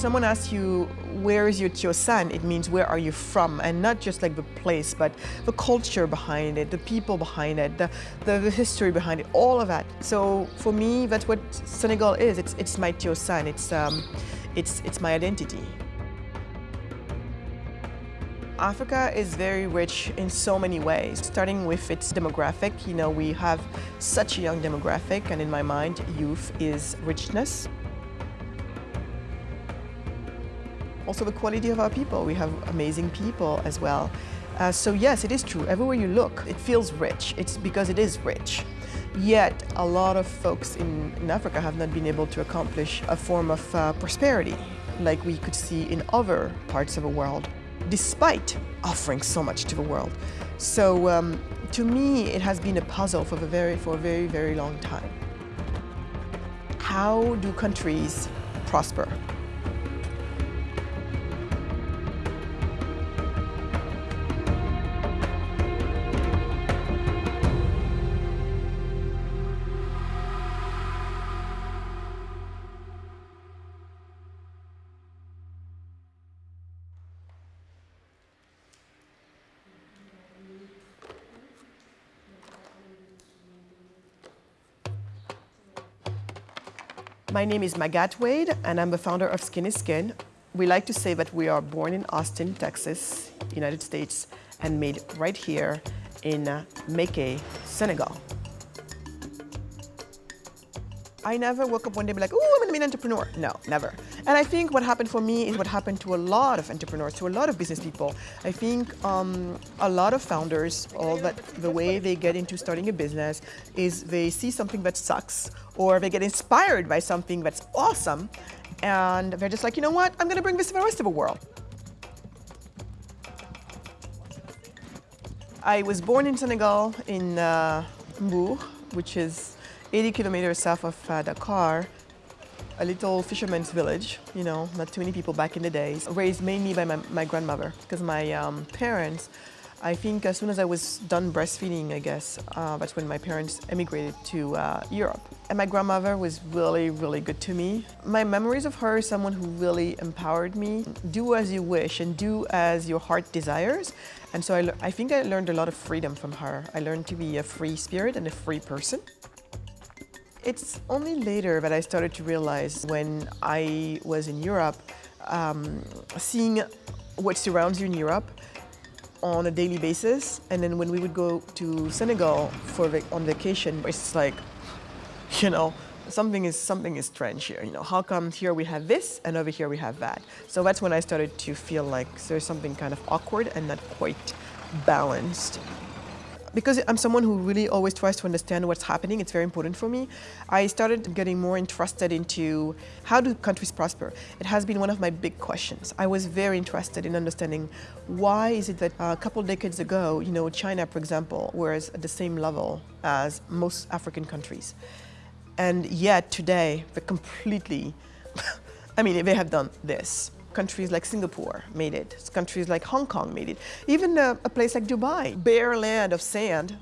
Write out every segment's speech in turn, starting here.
someone asks you, where is your Tiosan, it means where are you from? And not just like the place, but the culture behind it, the people behind it, the, the, the history behind it, all of that. So for me, that's what Senegal is. It's, it's my Tiosan, it's, um, it's, it's my identity. Africa is very rich in so many ways, starting with its demographic. You know, we have such a young demographic, and in my mind, youth is richness. Also the quality of our people. We have amazing people as well. Uh, so yes, it is true. Everywhere you look, it feels rich. It's because it is rich. Yet, a lot of folks in, in Africa have not been able to accomplish a form of uh, prosperity like we could see in other parts of the world, despite offering so much to the world. So um, to me, it has been a puzzle for, the very, for a very, very long time. How do countries prosper? My name is Magatte Wade, and I'm the founder of Skin Skin. We like to say that we are born in Austin, Texas, United States, and made right here in uh, Mékhé, Senegal. I never woke up one day and be like, oh, I'm gonna be an entrepreneur. No, never. And I think what happened for me is what happened to a lot of entrepreneurs, to a lot of business people. I think um, a lot of founders, all that the way they get into starting a business is they see something that sucks or they get inspired by something that's awesome and they're just like, you know what, I'm gonna bring this to the rest of the world. I was born in Senegal in uh, Mbour, which is 80 kilometers south of uh, Dakar, a little fisherman's village, you know, not too many people back in the days, raised mainly by my, my grandmother, because my um, parents, I think as soon as I was done breastfeeding, I guess, uh, that's when my parents emigrated to uh, Europe. And my grandmother was really, really good to me. My memories of her is someone who really empowered me. Do as you wish and do as your heart desires. And so I, I think I learned a lot of freedom from her. I learned to be a free spirit and a free person. It's only later that I started to realize when I was in Europe, um, seeing what surrounds you in Europe on a daily basis. And then when we would go to Senegal for on vacation, it's like, you know, something is something is strange here. You know, how come here we have this and over here we have that? So that's when I started to feel like there's something kind of awkward and not quite balanced because I'm someone who really always tries to understand what's happening, it's very important for me, I started getting more interested into how do countries prosper. It has been one of my big questions. I was very interested in understanding why is it that uh, a couple decades ago, you know, China, for example, was at the same level as most African countries. And yet today, they're completely, I mean, they have done this. Countries like Singapore made it. Countries like Hong Kong made it. Even a, a place like Dubai, bare land of sand,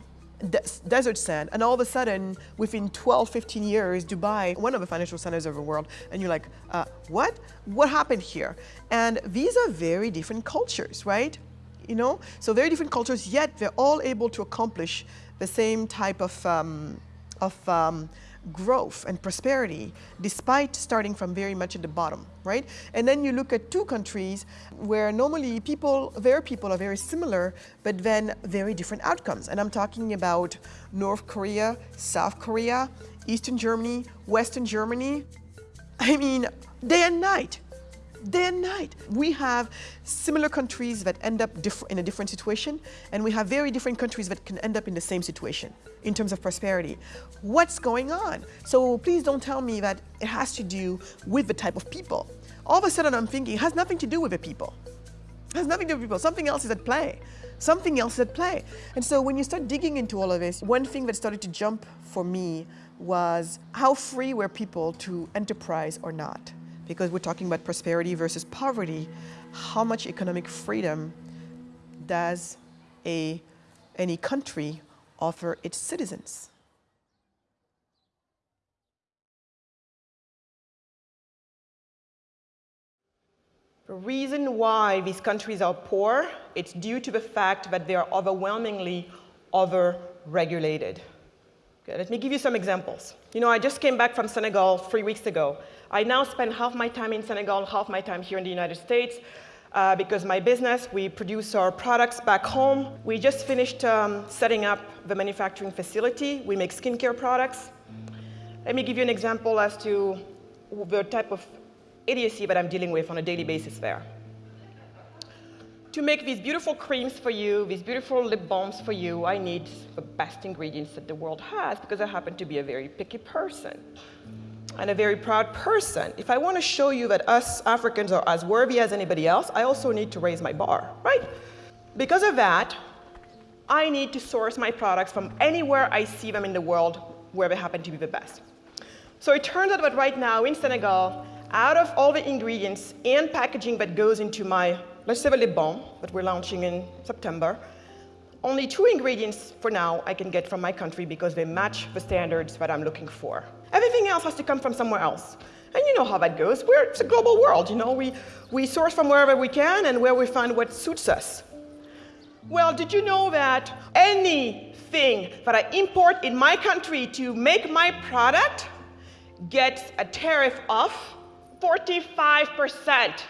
de desert sand, and all of a sudden, within 12, 15 years, Dubai, one of the financial centers of the world, and you're like, uh, what? What happened here? And these are very different cultures, right? You know, so very different cultures, yet they're all able to accomplish the same type of, um, of um, growth and prosperity despite starting from very much at the bottom, right? And then you look at two countries where normally people, their people are very similar, but then very different outcomes. And I'm talking about North Korea, South Korea, Eastern Germany, Western Germany. I mean, day and night day and night. We have similar countries that end up in a different situation, and we have very different countries that can end up in the same situation in terms of prosperity. What's going on? So please don't tell me that it has to do with the type of people. All of a sudden I'm thinking it has nothing to do with the people. It has nothing to do with people. Something else is at play. Something else is at play. And so when you start digging into all of this, one thing that started to jump for me was how free were people to enterprise or not? because we're talking about prosperity versus poverty, how much economic freedom does a, any country offer its citizens? The reason why these countries are poor, it's due to the fact that they are overwhelmingly over-regulated. Let me give you some examples. You know, I just came back from Senegal three weeks ago. I now spend half my time in Senegal, half my time here in the United States, uh, because my business, we produce our products back home. We just finished um, setting up the manufacturing facility. We make skincare products. Let me give you an example as to the type of idiocy that I'm dealing with on a daily basis there. To make these beautiful creams for you, these beautiful lip balms for you, I need the best ingredients that the world has because I happen to be a very picky person and a very proud person. If I want to show you that us Africans are as worthy as anybody else, I also need to raise my bar, right? Because of that, I need to source my products from anywhere I see them in the world where they happen to be the best. So it turns out that right now in Senegal, out of all the ingredients and packaging that goes into my lip balm that we're launching in September, only two ingredients for now I can get from my country because they match the standards that I'm looking for. Everything else has to come from somewhere else. And you know how that goes. We're, it's a global world, you know. We, we source from wherever we can and where we find what suits us. Well, did you know that anything that I import in my country to make my product gets a tariff of 45%?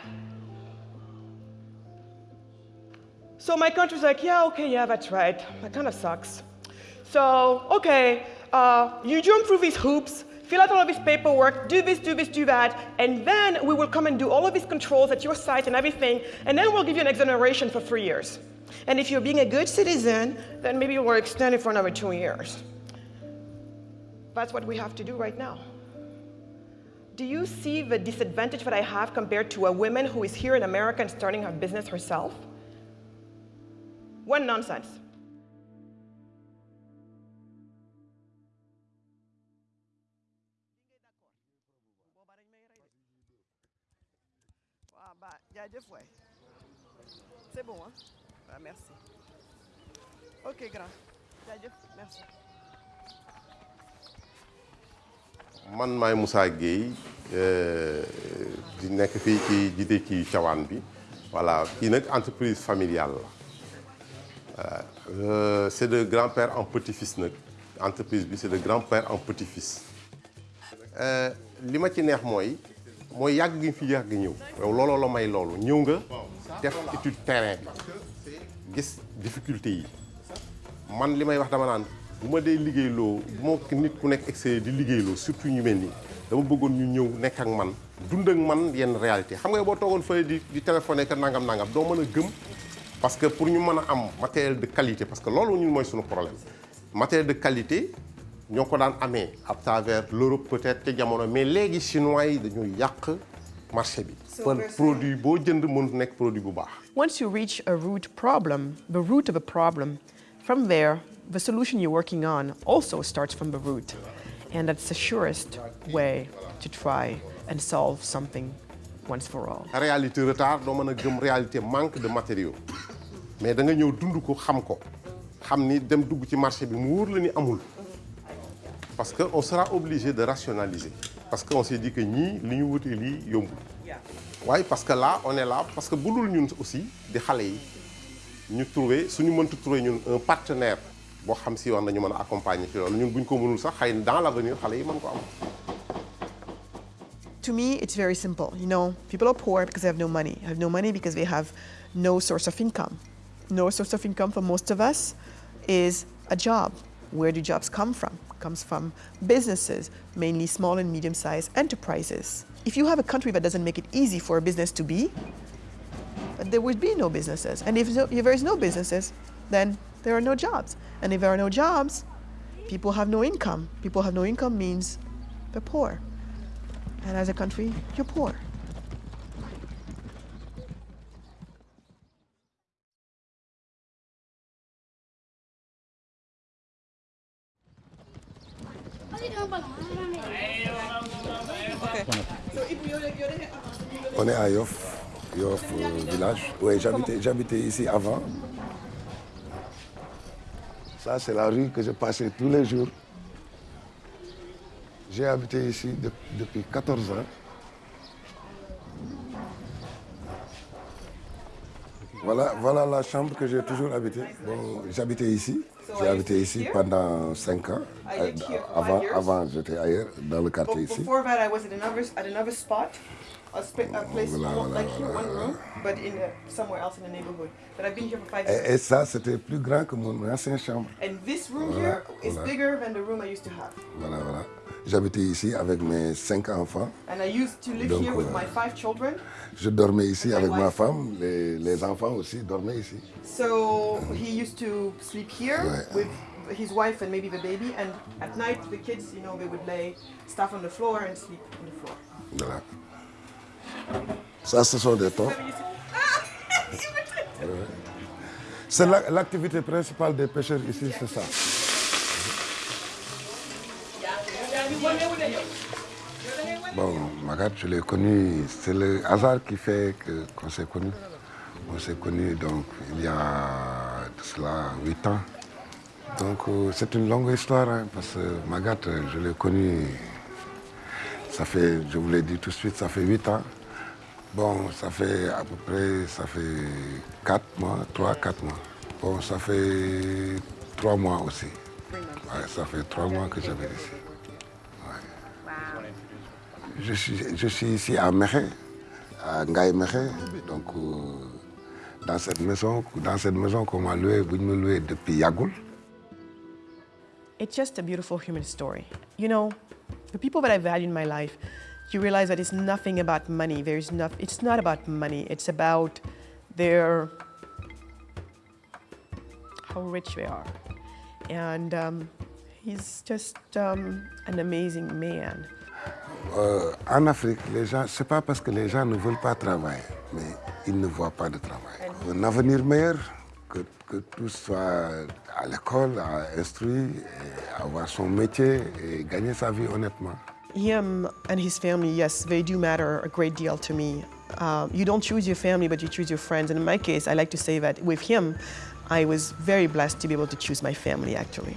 So my country's like, yeah, okay, yeah, that's right. That kind of sucks. So, okay, uh, you jump through these hoops, fill out all of this paperwork, do this, do this, do that, and then we will come and do all of these controls at your site and everything, and then we'll give you an exoneration for three years. And if you're being a good citizen, then maybe we'll extend it for another two years. That's what we have to do right now. Do you see the disadvantage that I have compared to a woman who is here in America and starting her business herself? One nonsense. C'est bon, hein? Ah, merci. Ok, grand. merci. man maay Moussa Gueye di nekk fii ci jiite ci Tivaouane bi voilà kii nag entreprise familiale la Euh, c'est de grand-père en petit-fils entreprise c'est de grand-père en petit-fils. Li ma ci neex mooy mooy yàgg gi fi yàgg ñëw. Yow looloo la may loolu. Ñëw nga def étude terrain bi. Gis difficulté yi. Man li may wax dama naan bu ma dee liggéeyloo bu ma nit ku surtout ñu mel nii dama bëggoon ñu ñëw nekk man yenn réalité. Xam nga boo toogoon fële di di téléphoné parce que pour ñu mën a am matériel de qualité parce que loolu ñun mooy suñu problème matériel de qualité ñoo ko daan amee à travers l'Europe peut-être ca jamono mais léegi chinois yi dañoo yàq marché bi. par produit boo jënd mënut nekk produit bu baax. Once you reach a root problem, the root of a problem, from there, the solution you're working on also starts from the root. And that's the surest way to try and solve something once for all. réalité retard doo mën a gëm réalité manque de matériaux. Mais da nga ñëw dund ko xam ko. Xam ni dem dugg ci marché bi mu wóor la ni amul. Parce que on sera obligé de rationaliser. Parce que on s'est dit que ñii li ñu wutee lii yombul. Waaye parce que là on est là parce que bu dul ñun aussi di xale yi ñu trouver suñu mëntu trouver ñun un partenaire boo xam si war nañu mën a accompagner ci loolu. Ñun buñ ko mënul sax xëy dans l'avenir xale yi mën ko am To me, it's very simple. You know, people are poor because they have no money. Have no money because they have no source of income. No source of income for most of us is a job. Where do jobs come from? Comes from businesses, mainly small and medium-sized enterprises. If you have a country that doesn't make it easy for a business to be, there would be no businesses. And if, if there is no businesses, then there are no jobs. And if there are no jobs, people have no income. People have no income means they're poor. And as a country, you're poor. On est à Yoff, Yoff euh, village. Oui, j'habitais, j'habitais ici avant. Ça, c'est la rue que je passais tous les jours. J'ai habité ici de- depuis 14 ans. Voilà, voilà la chambre que j'ai toujours habité. Bon, j'habitais ici. J'ai habité ici pendant 5 ans. For Avant, avant j'étais ailleurs, dans le quartier ici. A, a place Voilà, almost voilà, like here, one room, but in a, somewhere else in the neighborhood. But I've been here for five years. Et, et ça, c'était plus grand que mon ancienne chambre. And this room Voilà, here is bigger than the room I used to have. Voilà, voilà. J'habitais ici avec mes 5 enfants. And I used to live Donc, here with euh, my five children. Je dormais ici avec ma femme. Les, les enfants aussi dormaient ici. So he used to sleep here with his wife and maybe the baby. And at night, the kids, you know, they would lay stuff on the floor and sleep on the floor. Voilà. Ça, ce sont des tons. C'est la- l'activité principale des pêcheurs ici, c'est ça. Bon, Magat, je l'ai connu, c'est le hasard qui fait qu'on s'est connus. On s'est connus donc il y a cela huit ans. Donc euh, c'est une longue histoire, hein, parce que Magat, je l'ai connu, ça fait, je vous l'ai dit tout de suite, ça fait huit ans. Bon, ça fait à peu près, ça fait quatre mois, trois, quatre mois. Bon, ça fait trois mois aussi. Ouais, ça fait trois mois que j'avais ici. Je suis, je suis ici à Mekhe, à Ngaï Mekhe. Donc, euh, dans cette maison, dans cette maison qu'on m'a louée, vous me louez depuis Yagoul. It's just a beautiful human story. You know, the people that I value in my life, you realize that it's nothing about money. There's not, it's not about money. It's about their, how rich they are. And um, he's just um, an amazing man. Euh, en Afrique, les gens, c'est pas parce que les gens ne veulent pas travailler, mais ils ne voient pas de travail. Un avenir meilleur, que, que tout soit à l'école, à instruire, avoir son métier et gagner sa vie honnêtement. Him and his family, yes, they do matter a great deal to me. Um, you don't choose your family, but you choose your friends. And in my case, I like to say that with him, I was very blessed to be able to choose my family, actually.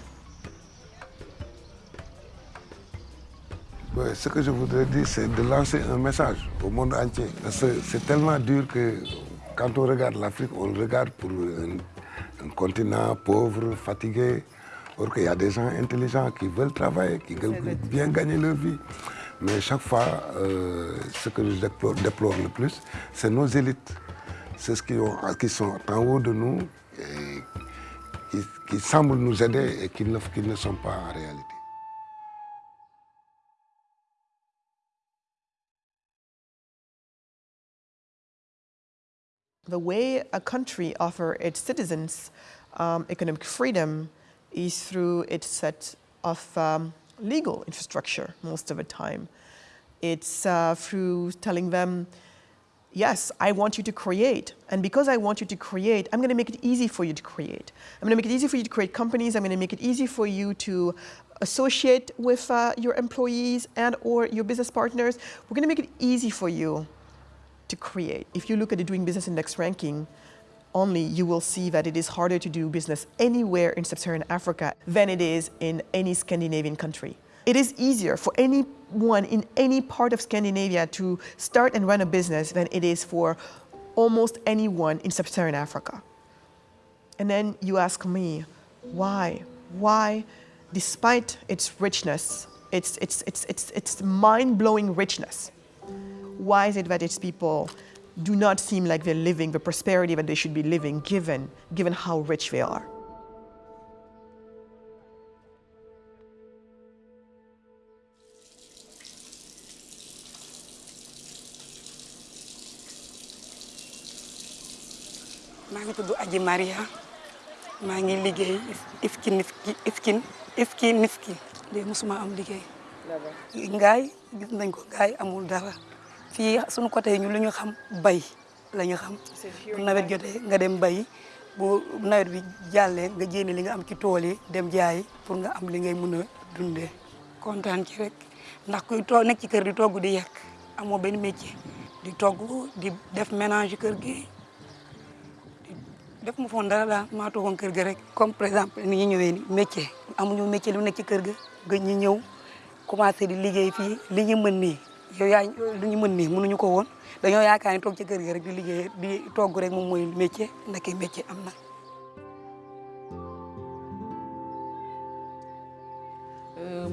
Ouais, ce que je voudrais dire, c'est de lancer un message au monde entier. C'est tellement dur que quand on regarde l'Afrique, on le regarde pour un, un continent pauvre, fatigué. Or qu'il y a des gens intelligents qui veulent travailler, qui veulent bien gagner leur vie. Mais chaque fois, euh, ce que je déplore, déplore le plus, c'est nos élites. C'est ce qui, ont- qui sont en haut de nous et qui, qui semblent nous aider et qui ne, qui ne sont pas en réalité. The way a country offers its citizens um, economic freedom is through its set of um, legal infrastructure most of the time. It's uh, through telling them, yes, I want you to create. And because I want you to create, I'm going to make it easy for you to create. I'm going to make it easy for you to create companies. I'm going to make it easy for you to associate with uh, your employees and or your business partners. We're going to make it easy for you to create. If you look at the Doing Business Index ranking, only you will see that it is harder to do business anywhere in sub-Saharan Africa than it is in any Scandinavian country. It is easier for anyone in any part of Scandinavia to start and run a business than it is for almost anyone in sub-Saharan Africa. And then you ask me, why? Why, despite its richness, its, its, its, its, its mind-blowing richness, why is it that its people do not seem like they're living the prosperity that they should be living given, given how rich they are? maa ngi tudd Aji Maria. Maa ngi liggéey ifkin ifkin ifkin nifkin léegi mosuma am liggéey. Ngaay gis nañ ko. Ngaay amul dara fii suñu côté ñu lu ñu xam bay la ñu xam. Bu nawet jotee nga dem bay bu nawet bi jàllee nga jénne li nga am ci tool dem jaay pour nga am li ngay mën a dundee. Kontaan ci rek ndax kuy toog nekk ci kër di togg di yekk amoo benn métier. Di togg di def ménage kër gi def mu foon dara daal maa toogoon kër ga rek. Comme par exemple ni ñu ñëwee ni métier. Amuñu métier lu nekk ci kër ga gëj ñu ñëw commencé di liggéey fii. Li ñu mën yow yaa lu ñu mën nii mënuñu ko woon dañoo yaakaar ni toog ci kër gi rek di liggéey di togg rek moom mooy métier ndeke métier am na.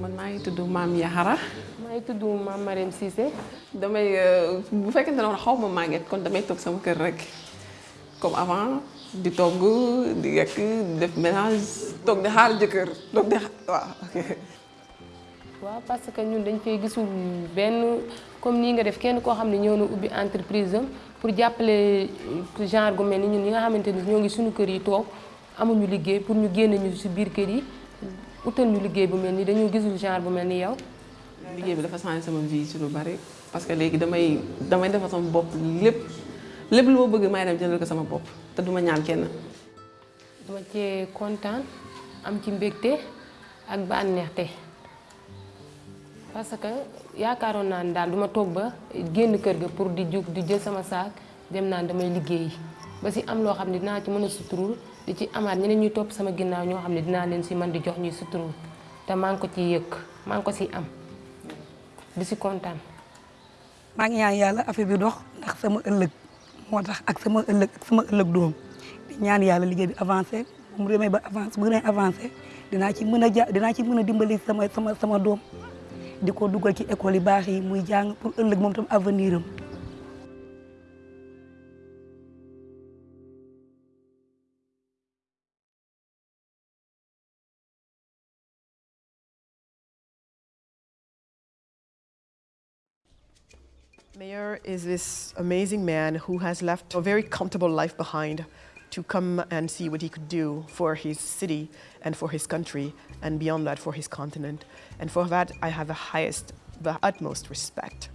man maa ngi tudd maam Yaxara maa ngi tudd maam Marème Cissé damay bu fekkente ne woon xaw ma màgget kon damay toog sama kër rek comme avant di togg di yekk di def ménage toog di xaar jëkkër toog di waaw ok. Waaw parce que ñun dañ fay gisul benn comme nii nga def kenn koo xam ne ñëw na ubbi entreprise am pour jàppale genre gu mel ni ñun ñi nga xamante ni ñoo ngi suñu kër yi toog amuñu liggéey pour ñu génne ñu si biir kër yi utal ñu liggéey bu mel ni dañoo gisul genre bu mel ni yow. liggéey bi dafa changé sama vie ci lu bari parce que léegi damay damay defal sama bopp lépp lépp lu ma bëgg may dem jëndal ko sama bopp te duma ñaan kenn. dama cee kontaan am ci mbégte ak bànneexte parce que yaakaaroon naa ne daal duma toog ba génn kër ga pour di jug di jël sama saak dem naan damay liggéeyi. Ba si am loo xam ne dinaa ci mën a suturul di ci amaat ñeneen ñuy topp sama ginnaaw ñoo xam ne dinaa leen si man di jox ñuy suturul. Te maa ngi ko ciy yëg maa ngi ko siy am. Di si kontaan. maa ngi ñaan yàlla affaire bi dox ndax sama ëllëg moo tax ak sama ëllëg ak sama ëllëg doom. Di ñaan yàlla liggéey bi avancé bu mu demee ba avancé bu gën a avancé dinaa ci mën a ja dinaa ci mën a dimbali sama sama sama doom di ko dugal ci école yi baax yi muy jàng pour ëllëg moom tam avenir. Mayor is this amazing man who has left a very comfortable life behind to come and see what he could do for his city and for his country and beyond that for his continent. And for that, I have the highest, the utmost respect.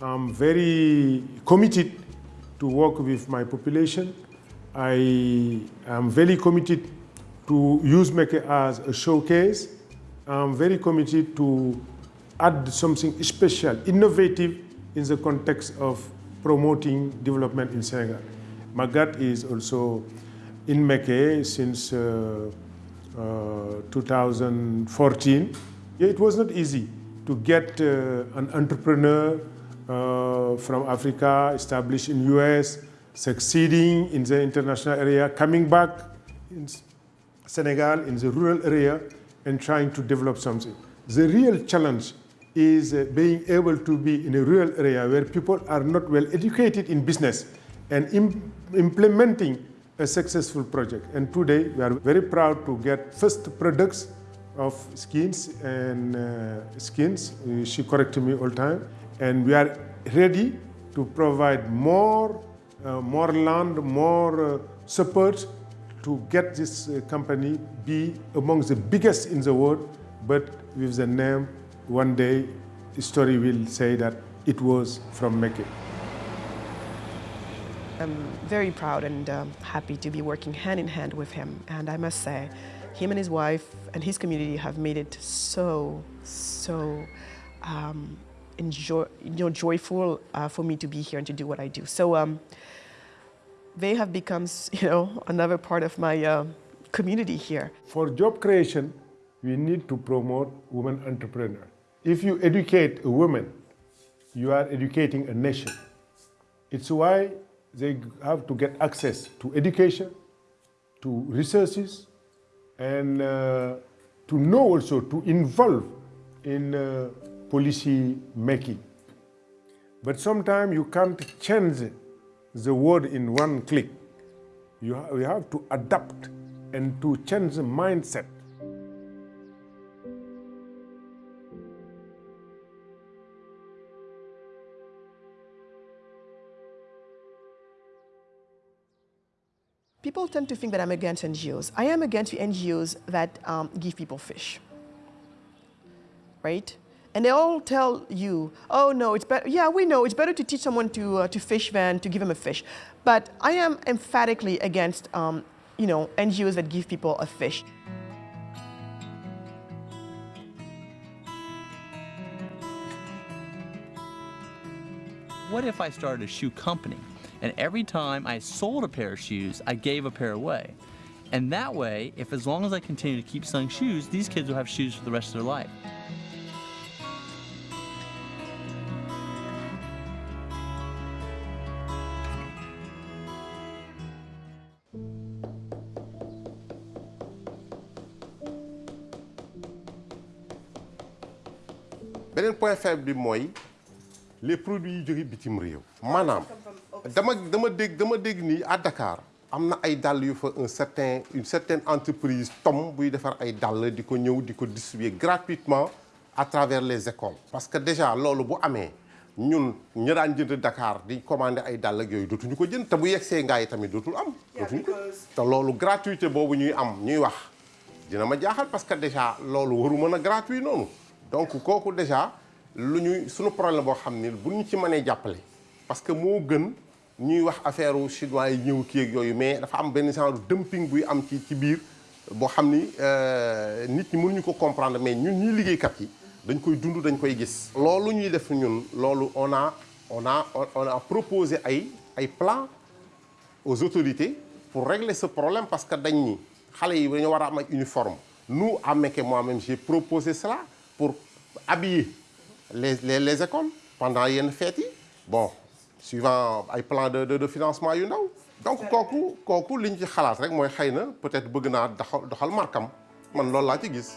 I'm very committed to work with my population. I am very committed to use Mékhé as a showcase. I'm very committed to add something special, innovative in the context of promoting development in Senegal. Magatte is also in Mékhé since uh, uh, 2014. It was not easy to get uh, an entrepreneur from Africa, established in US, succeeding in the international area, coming back in Senegal, in the rural area, and trying to develop something. The real challenge is uh, being able to be in a rural area where people are not well educated in business and implementing a successful project. And today we are very proud to get first products of skins and uh, skins. Uh, she corrected me all time. And we are ready to provide more, more land, more support to get this company be among the biggest in the world, but with the name one day the story will say that it was from Mékhé. I'm very proud and um, happy to be working hand in hand with him. And I must say, him and his wife and his community have made it so, so um, enjoy, you know, joyful uh, for me to be here and to do what I do. So um, they have become, you know, another part of my uh, community here. For job creation, we need to promote women entrepreneurs. If you educate a woman, you are educating a nation. It's why they have to get access to education, to resources, and uh, to know also to involve in uh, policy making. But sometimes you can't change the world in one click. You, you have to adapt and to change the mindset. People tend to think that I'm against NGOs. I am against NGOs that um, give people fish, right? And they all tell you, oh no, it's better, yeah, we know, it's better to teach someone to, uh, to fish than to give them a fish. But I am emphatically against, um, you know, NGOs that give people a fish. What if I started a shoe company? And every time I sold a pair of shoes, I gave a pair away. And that way, if as long as I continue to keep selling shoes, these kids will have shoes for the rest of their life. point faible bi les produits bitim dama dama dégg dama dégg nii à Dakar am na ay dàll yu fa un certain une certaine entreprise tom buy defar ay dàll di ko ñëw di ko distribuer gratuitement à travers les écoles. Parce que déjà loolu bu amee ñun ñi daan jënd Dakar di commander ay dàll ak yooyu dootuñu ko jënd te bu yegsee ngaa yi tamit dootul am. Dootuñu ko te loolu gratuité boobu ñuy am ñuy wax dina ma jaaxal parce que déjà loolu waru mën a gratuit noonu. Donc kooku déjà lu ñuy suñu problème boo xam ni bu ñu ci mënee jàppale parce que moo gën ñuy wax affaire chinois yi ñëw kii ak yooyu mais dafa am benn genre dumping buy am ci ci biir boo xam ni nit ñi mënuñu ko comprendre mais ñun ñuy liggéeykat yi dañ koy dund dañ koy gis. loolu ñuy def ñun loolu on a on a on a proposé ay ay plans aux autorités pour régler ce problème parce que dañ ni xale yi dañoo war am ay uniforme nous à Mékhé moi-même j'ai proposé cela pour habiller les les les écoles pendant yenn fêtes yi bon suivant ay plan de de de financement yu ndaw. donc kooku kooku liñ ci xalaat rek mooy xëy na peut-être bëgg naa doxal doxal markam man loolu laa ci gis.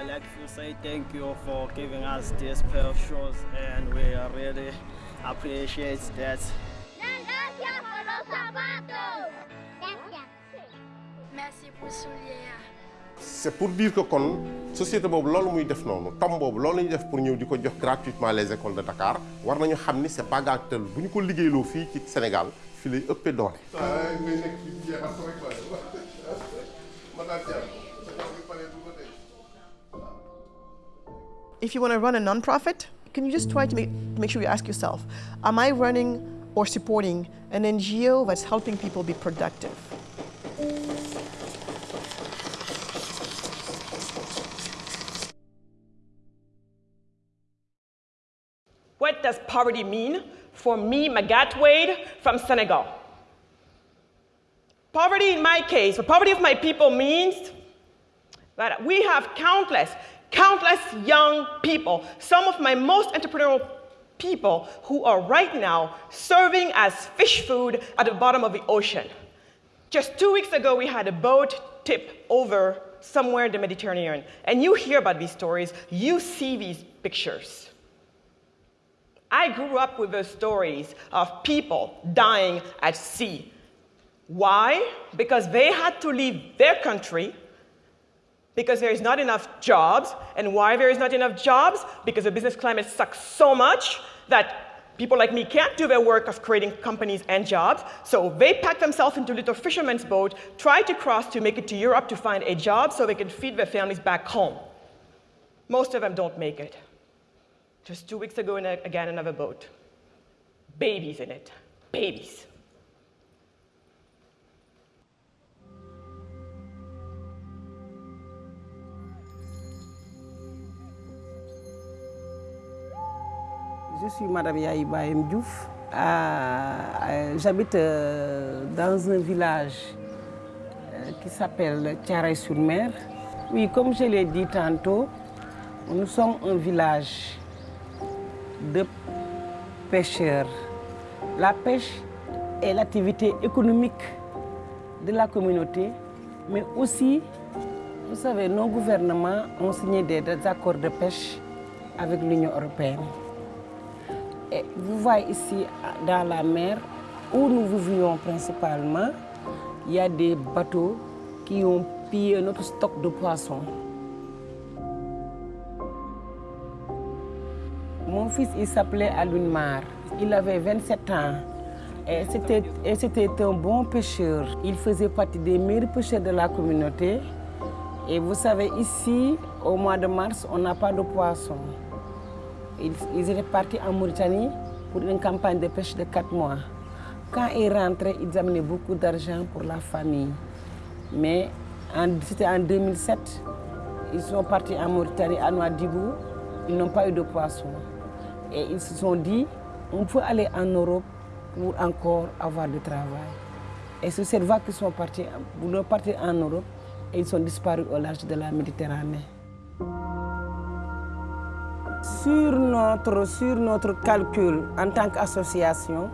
I'd like to say thank you for giving us special shows and we really appreciate that. Merci pour soulier. C'est pour dire que kon société muy def def pour ñëw jox gratuitement les écoles de Dakar war nañu c'est pas ko ci Sénégal lay doole. If you want to run a nonprofit, can you just try to make, make sure you ask yourself, am I running or supporting an NGO that's helping people be productive? Does poverty mean for me, Magatte Wade, from Senegal? Poverty in my case, the poverty of my people means that we have countless, countless young people, some of my most entrepreneurial people who are right now serving as fish food at the bottom of the ocean. Just two weeks ago, we had a boat tip over somewhere in the Mediterranean. And you hear about these stories, you see these pictures. I grew up with the stories of people dying at sea. Why? Because they had to leave their country because there is not enough jobs. And why there is not enough jobs? Because the business climate sucks so much that people like me can't do their work of creating companies and jobs. So they pack themselves into little fishermen's boat, try to cross to make it to Europe to find a job so they can feed their families back home. Most of them don't make it. Just two weeks ago, in again, another boat. Babies in it. Babies. Je suis Madame Yaïbaïm Diouf. Euh, J'habite euh, dans un village euh, qui s'appelle Tiaray-sur-Mer. Oui, comme je l'ai dit tantôt, nous sommes un village de pêcheurs. La pêche est l'activité économique de la communauté, mais aussi, vous savez, nos gouvernements ont signé des, accords de pêche avec l'Union européenne. Et vous voyez ici, dans la mer, où nous vivions principalement, il y a des bateaux qui ont pillé notre stock de poissons. Mon fils, il s'appelait Alunmar. Il avait 27 ans. Et c'était un bon pêcheur. Il faisait partie des meilleurs pêcheurs de la communauté. Et vous savez, ici, au mois de mars, on n'a pas de poissons. Ils, ils étaient partis en Mauritanie pour une campagne de pêche de 4 mois. Quand ils rentraient, ils amenaient beaucoup d'argent pour la famille. Mais c'était en 2007, ils sont partis en Mauritanie, à Nouadhibou. Ils n'ont pas eu de poissons. Et ils se sont dit, on peut aller en Europe pour encore avoir du travail. Et c'est cette voie qu'ils sont partis, pour partir en Europe et ils sont disparus au large de la Méditerranée. Sur notre, sur notre calcul en tant qu'association,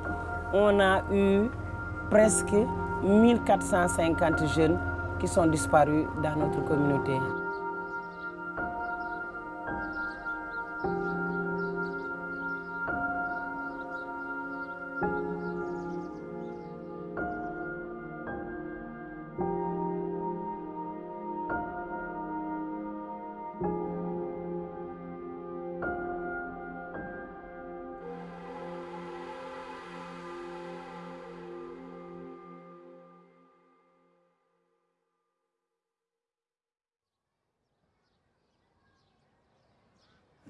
on a eu presque 1450 jeunes qui sont disparus dans notre communauté.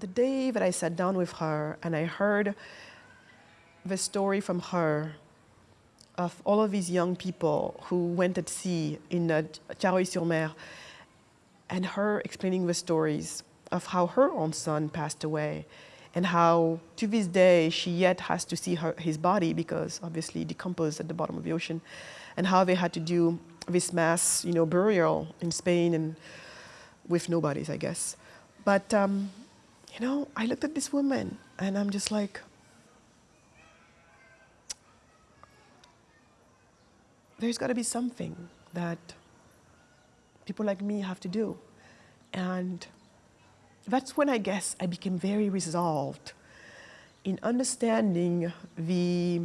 The day that I sat down with her and I heard the story from her of all of these young people who went at sea in uh, Thiaroye-sur-Mer and her explaining the stories of how her own son passed away and how to this day she yet has to see her, his body because obviously decomposed at the bottom of the ocean and how they had to do this mass you know, burial in Spain and with no bodies, I guess. But um, you know, I looked at this woman and I'm just like, there's got to be something that people like me have to do. And that's when I guess I became very resolved in understanding the,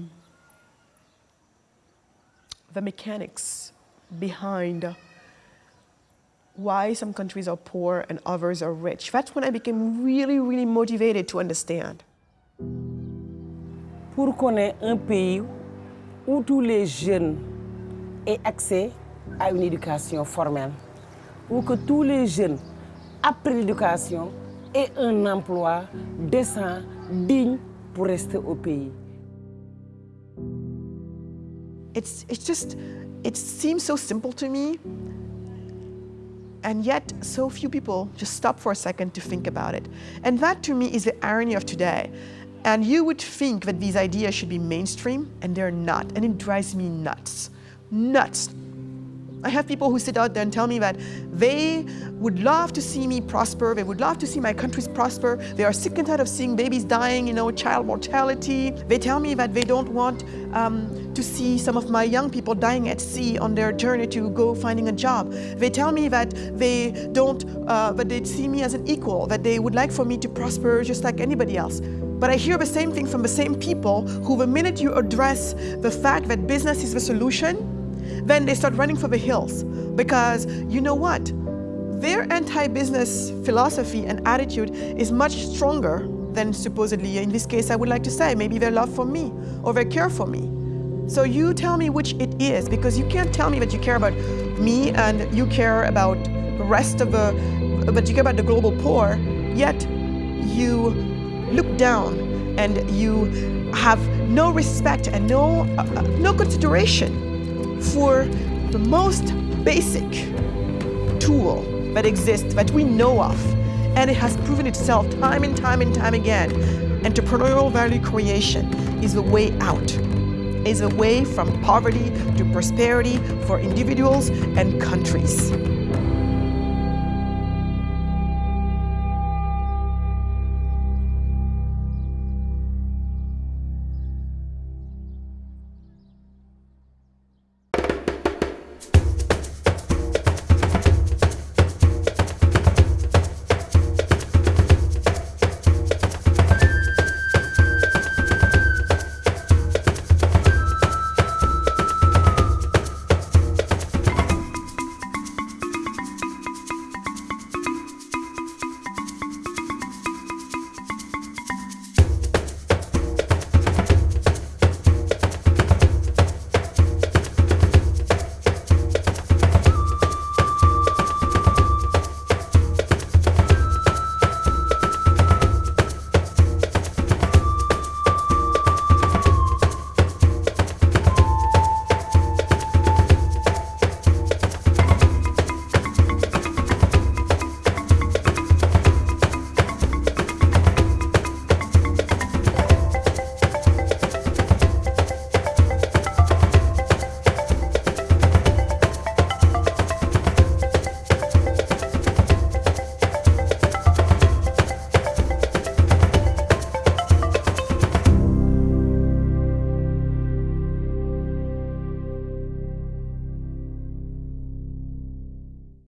the mechanics behind why some countries are poor and others are rich. That's when I became really, really motivated to understand. Pour qu'on ait un pays où tous les jeunes aient accès à une éducation formelle, où que tous les jeunes, après l'éducation, aient un emploi décent, digne pour rester au pays. It's, it's just, it seems so simple to me, and yet so few people just stop for a second to think about it. And that to me is the irony of today. And you would think that these ideas should be mainstream, and they're not. And it drives me nuts. Nuts. I have people who sit out there and tell me that they would love to see me prosper, they would love to see my countries prosper, they are sick and tired of seeing babies dying, you know, child mortality. They tell me that they don't want um, to see some of my young people dying at sea on their journey to go finding a job. They tell me that they don't, uh, that they see me as an equal, that they would like for me to prosper just like anybody else. But I hear the same thing from the same people who the minute you address the fact that business is the solution, then they start running for the hills because you know what? Their anti-business philosophy and attitude is much stronger than supposedly, in this case, I would like to say, maybe their love for me or their care for me. So you tell me which it is because you can't tell me that you care about me and you care about the rest of the, but you care about the global poor, yet you look down and you have no respect and no, uh, no consideration for the most basic tool that exists, that we know of, and it has proven itself time and time and time again. Entrepreneurial value creation is the way out, is a way from poverty to prosperity for individuals and countries.